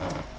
Uh-huh.